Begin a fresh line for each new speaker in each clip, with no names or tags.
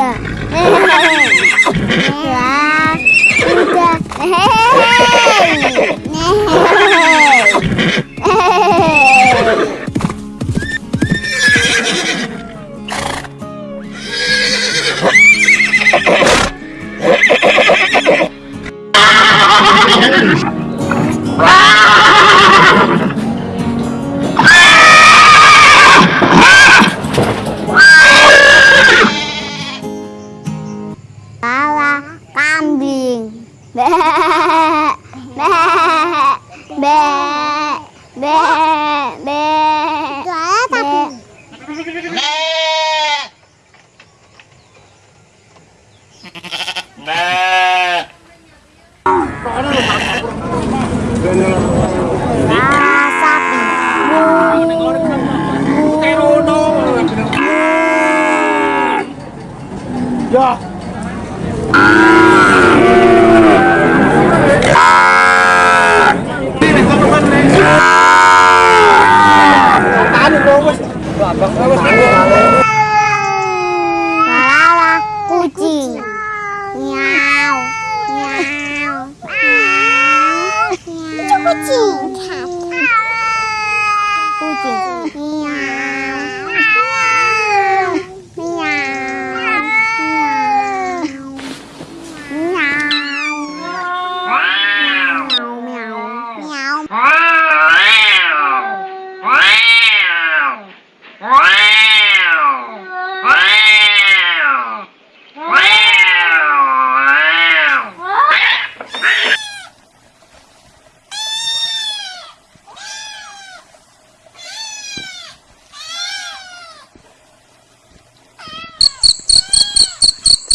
à Be. Be. Be. 啦啦啦，咕叽，喵喵，咕叽，咕叽，喵。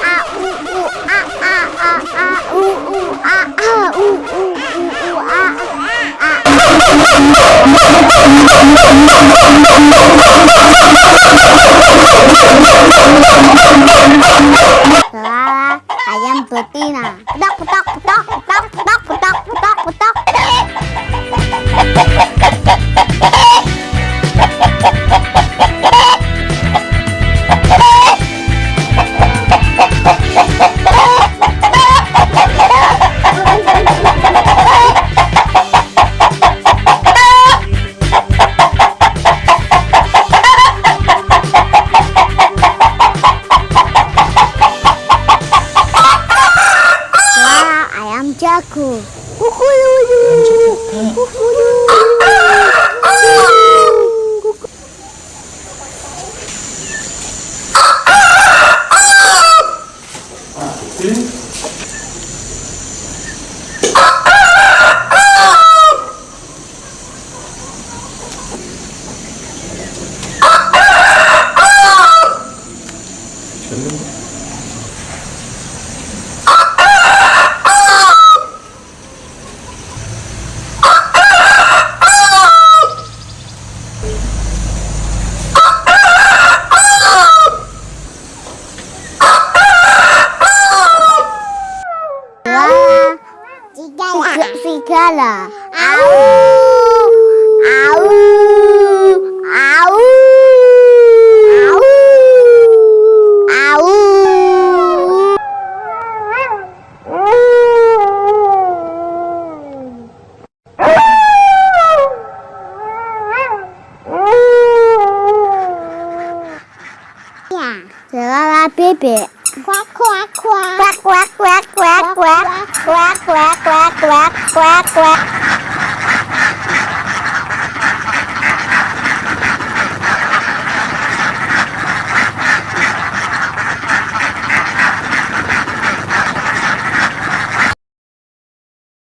a u u a a a a u u a a u u u u a a Suara ayam betina. Petok petok petok petok petok petok petok petok. Ha ha ha ha ha! ここ。Segala. Au, au, au, au, au. Ya, segala bebek. Kuak kuak kuak. Kuak kuak kuak kuak kuak. Kuak kuak kuak kuak kuak kuak.